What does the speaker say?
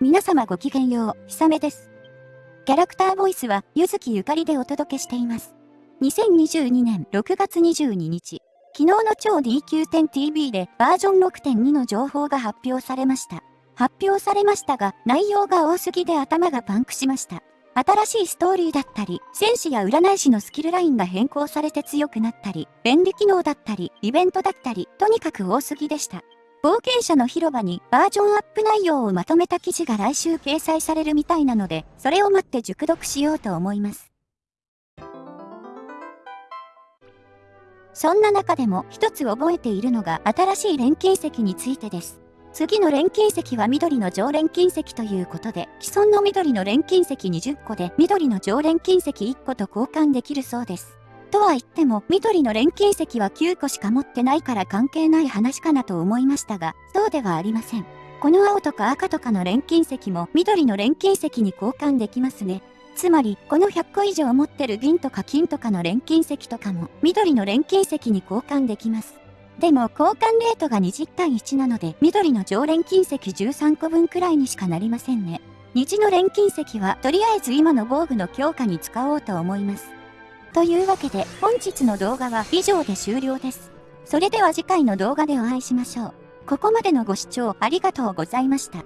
皆様ごきげんよう、ひさめです。キャラクターボイスは、ゆずきゆかりでお届けしています。2022年6月22日、昨日の超 DQ10TV でバージョン6.2の情報が発表されました。発表されましたが、内容が多すぎで頭がパンクしました。新しいストーリーだったり、戦士や占い師のスキルラインが変更されて強くなったり、便利機能だったり、イベントだったり、とにかく多すぎでした。冒険者の広場にバージョンアップ内容をまとめた記事が来週掲載されるみたいなので、それを待って熟読しようと思います。そんな中でも一つ覚えているのが新しい錬金石についてです。次の錬金石は緑の常錬金石ということで、既存の緑の錬金石20個で緑の常錬金石1個と交換できるそうです。とは言っても、緑の錬金石は9個しか持ってないから関係ない話かなと思いましたが、そうではありません。この青とか赤とかの錬金石も緑の錬金石に交換できますね。つまり、この100個以上持ってる銀とか金とかの錬金石とかも、緑の錬金石に交換できます。でも、交換レートが20対1なので、緑の常錬金石13個分くらいにしかなりませんね。虹の錬金石は、とりあえず今の防具の強化に使おうと思います。というわけで本日の動画は以上で終了です。それでは次回の動画でお会いしましょう。ここまでのご視聴ありがとうございました。